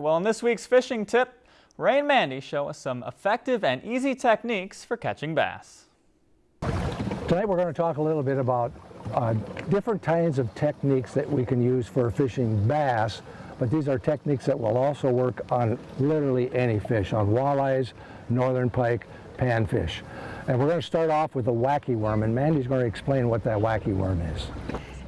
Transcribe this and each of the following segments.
Well, in this week's fishing tip, Ray and Mandy show us some effective and easy techniques for catching bass. Tonight we're going to talk a little bit about uh, different kinds of techniques that we can use for fishing bass, but these are techniques that will also work on literally any fish, on walleyes, northern pike, panfish. And we're going to start off with the wacky worm, and Mandy's going to explain what that wacky worm is.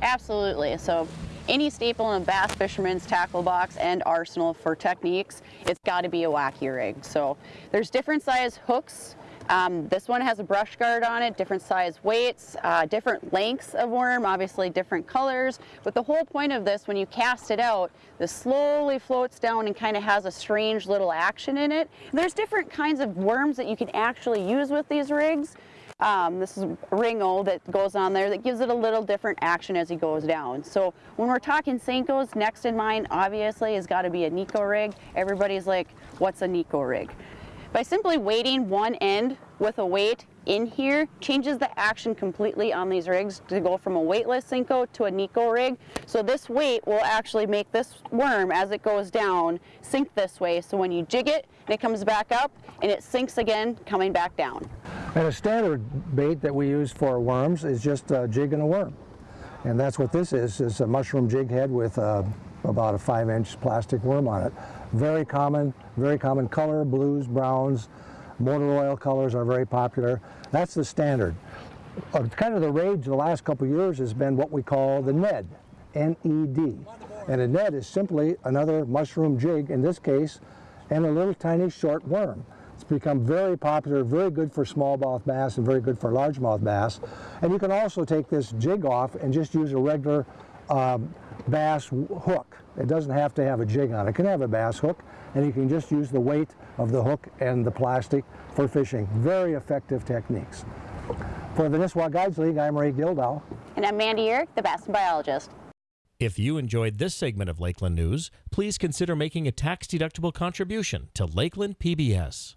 Absolutely. So any staple in a bass fisherman's tackle box and arsenal for techniques, it's got to be a wacky rig. So there's different size hooks. Um, this one has a brush guard on it, different size weights, uh, different lengths of worm, obviously different colors. But the whole point of this, when you cast it out, this slowly floats down and kind of has a strange little action in it. There's different kinds of worms that you can actually use with these rigs. Um, this is Ringo that goes on there that gives it a little different action as he goes down. So when we're talking Senkos, next in mind obviously has got to be a Neko rig. Everybody's like, what's a Neko rig? By simply weighting one end with a weight in here changes the action completely on these rigs to go from a weightless Senko to a Neko rig. So this weight will actually make this worm as it goes down sink this way. So when you jig it and it comes back up and it sinks again coming back down. And a standard bait that we use for worms is just a jig and a worm. And that's what this is, is a mushroom jig head with uh, about a five inch plastic worm on it. Very common, very common color, blues, browns, motor oil colors are very popular. That's the standard. Uh, kind of the rage the last couple years has been what we call the Ned, N-E-D. And a Ned is simply another mushroom jig, in this case, and a little tiny short worm. It's become very popular, very good for smallmouth bass and very good for largemouth bass. And you can also take this jig off and just use a regular um, bass hook. It doesn't have to have a jig on it. It can have a bass hook and you can just use the weight of the hook and the plastic for fishing. Very effective techniques. For the Nisswa Guides League, I'm Ray Gildow. And I'm Mandy Uhrich, the bass biologist. If you enjoyed this segment of Lakeland News, please consider making a tax-deductible contribution to Lakeland PBS.